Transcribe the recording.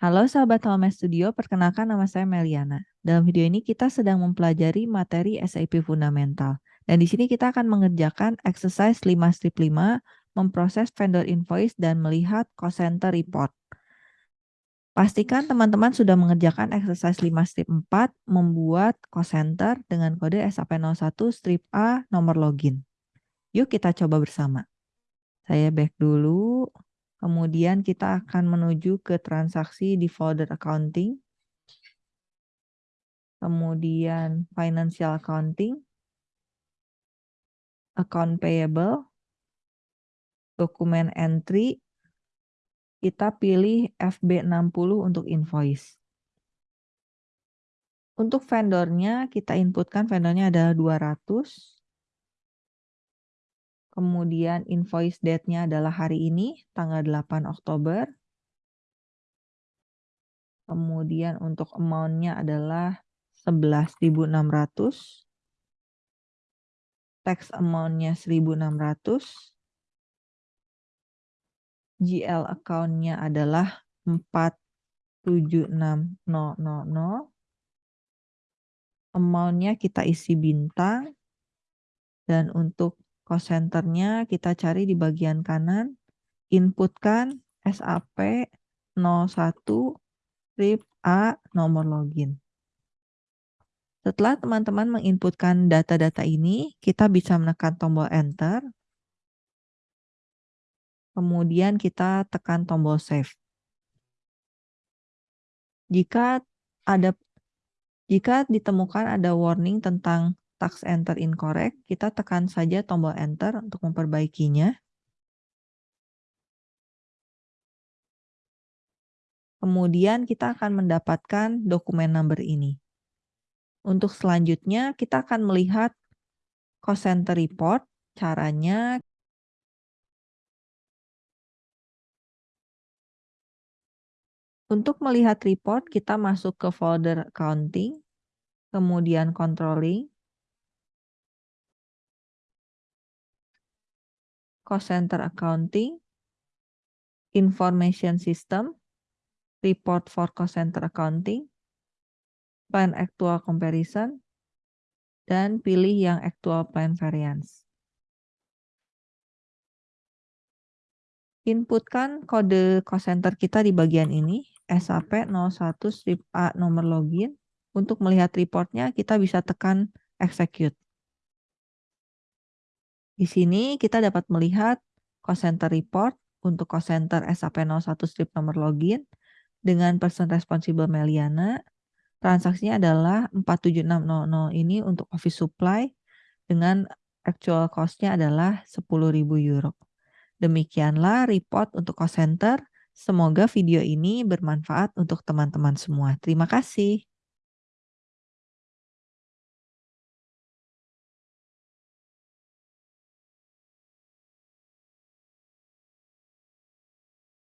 Halo sahabat Home Studio, perkenalkan nama saya Meliana. Dalam video ini kita sedang mempelajari materi SAP Fundamental. Dan di sini kita akan mengerjakan exercise 5 strip 5, memproses vendor invoice dan melihat cost center report. Pastikan teman-teman sudah mengerjakan exercise 5 strip 4, membuat cost center dengan kode SAP01 strip A nomor login. Yuk kita coba bersama. Saya back dulu. Kemudian kita akan menuju ke transaksi di folder accounting. Kemudian financial accounting. Account payable. Dokumen entry. Kita pilih FB60 untuk invoice. Untuk vendornya, kita inputkan vendornya adalah 200. Kemudian invoice date-nya adalah hari ini, tanggal 8 Oktober. Kemudian untuk amount-nya adalah 11.600. Tax amount-nya 1.600. GL account-nya adalah 476000. Amount-nya kita isi bintang. Dan untuk cost centernya kita cari di bagian kanan, inputkan SAP 01 RIP A nomor login. Setelah teman-teman menginputkan data-data ini, kita bisa menekan tombol enter. Kemudian kita tekan tombol save. Jika ada jika ditemukan ada warning tentang tax enter incorrect, kita tekan saja tombol enter untuk memperbaikinya. Kemudian kita akan mendapatkan dokumen number ini. Untuk selanjutnya kita akan melihat cost center report. Caranya Untuk melihat report, kita masuk ke folder accounting, kemudian controlling, cost center accounting, information system, report for cost center accounting, plan actual comparison, dan pilih yang actual plan variance. Inputkan kode cost center kita di bagian ini, SAP 01 strip A nomor login. Untuk melihat reportnya, kita bisa tekan execute. Di sini kita dapat melihat cost center report untuk cost center SAP 01 strip nomor login dengan person responsible Meliana. Transaksinya adalah 47600 ini untuk office supply dengan actual cost-nya adalah 10.000 euro. Demikianlah report untuk cost center. Semoga video ini bermanfaat untuk teman-teman semua. Terima kasih.